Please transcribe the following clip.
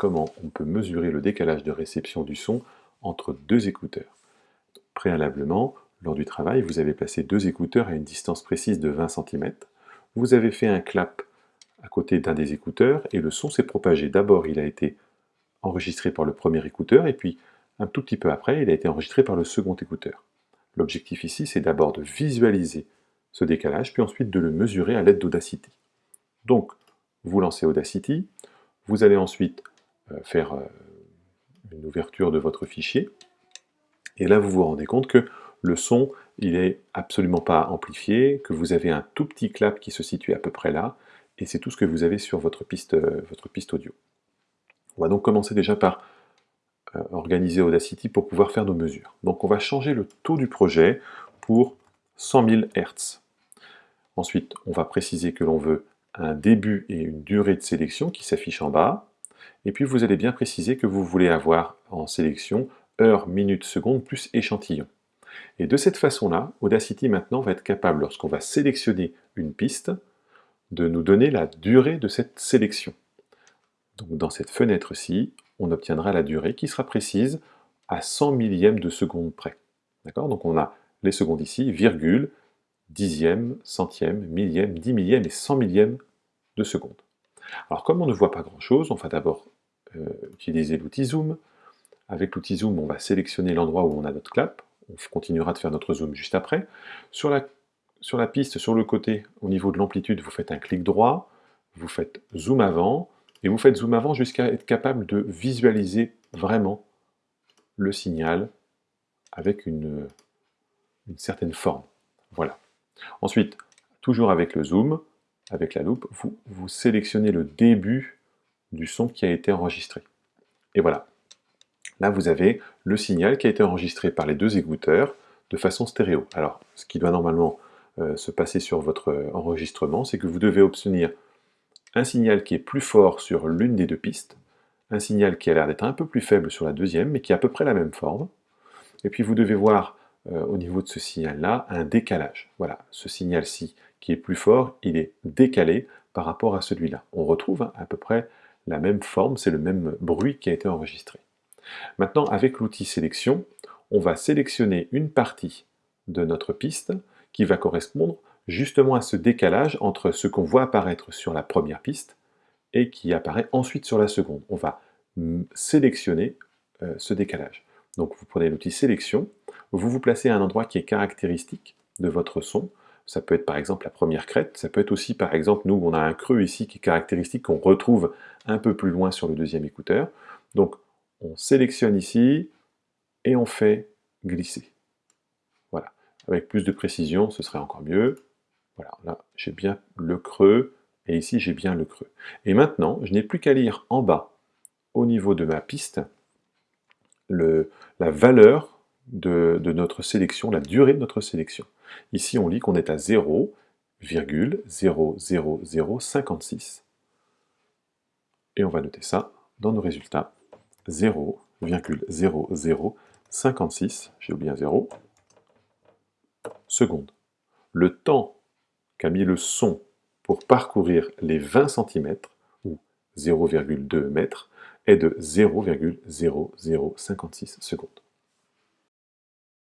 comment on peut mesurer le décalage de réception du son entre deux écouteurs. Préalablement, lors du travail, vous avez placé deux écouteurs à une distance précise de 20 cm. Vous avez fait un clap à côté d'un des écouteurs et le son s'est propagé. D'abord, il a été enregistré par le premier écouteur et puis un tout petit peu après, il a été enregistré par le second écouteur. L'objectif ici, c'est d'abord de visualiser ce décalage, puis ensuite de le mesurer à l'aide d'Audacity. Donc, vous lancez Audacity, vous allez ensuite faire euh, une ouverture de votre fichier, et là vous vous rendez compte que le son, il est absolument pas amplifié, que vous avez un tout petit clap qui se situe à peu près là, et c'est tout ce que vous avez sur votre piste, euh, votre piste audio. On va donc commencer déjà par organiser Audacity pour pouvoir faire nos mesures. Donc on va changer le taux du projet pour 100 000 Hz. Ensuite, on va préciser que l'on veut un début et une durée de sélection qui s'affiche en bas. Et puis vous allez bien préciser que vous voulez avoir en sélection heure, minute, seconde plus échantillon. Et de cette façon-là, Audacity maintenant va être capable, lorsqu'on va sélectionner une piste, de nous donner la durée de cette sélection. Donc dans cette fenêtre-ci, on obtiendra la durée qui sera précise à 100 millièmes de seconde près. D'accord? Donc on a les secondes ici, virgule, dixième, centième, millième, dix millième et cent millième de seconde. Alors comme on ne voit pas grand-chose, on va d'abord euh, utiliser l'outil Zoom. Avec l'outil Zoom, on va sélectionner l'endroit où on a notre clap. On continuera de faire notre zoom juste après. Sur la, piste, sur le côté, au niveau de l'amplitude, vous faites un clic droit, vous faites zoom avant, et vous faites zoom avant jusqu'à être capable de visualiser vraiment le signal avec une, une certaine forme. Voilà. Ensuite, toujours avec le zoom, avec la loupe, vous, sélectionnez le début du son qui a été enregistré. Et voilà. Là, vous avez le signal qui a été enregistré par les deux écouteurs de façon stéréo. Alors, ce qui doit normalement euh, se passer sur votre enregistrement, c'est que vous devez obtenir un signal qui est plus fort sur l'une des deux pistes, un signal qui a l'air d'être un peu plus faible sur la deuxième, mais qui a à peu près la même forme. Et puis vous devez voir euh, au niveau de ce signal-là un décalage. Voilà, ce signal-ci qui est plus fort, il est décalé par rapport à celui-là. On retrouve à peu près la même forme, c'est le même bruit qui a été enregistré. Maintenant, avec l'outil sélection, on va sélectionner une partie de notre piste qui va correspondre justement à ce décalage entre ce qu'on voit apparaître sur la première piste et qui apparaît ensuite sur la seconde. On va sélectionner euh, ce décalage. Donc vous prenez l'outil sélection, vous vous placez à un endroit qui est caractéristique de votre son. Ça peut être par exemple la première crête, ça peut être aussi par exemple, nous on a un creux ici qui est caractéristique qu'on retrouve un peu plus loin sur le deuxième écouteur. Donc on sélectionne ici et on fait glisser. Voilà. Avec plus de précision, ce serait encore mieux. Voilà, là j'ai bien le creux et ici j'ai bien le creux. Et maintenant, je n'ai plus qu'à lire en bas, au niveau de ma piste, la valeur de, notre sélection, la durée de notre sélection. Ici, on lit qu'on est à 0,00056. Et on va noter ça dans nos résultats. 0,0056, j'ai oublié un 0, secondes. Le temps qu'a mis le son pour parcourir les 20 cm, ou 0,2 mètres, est de 0,0056 secondes.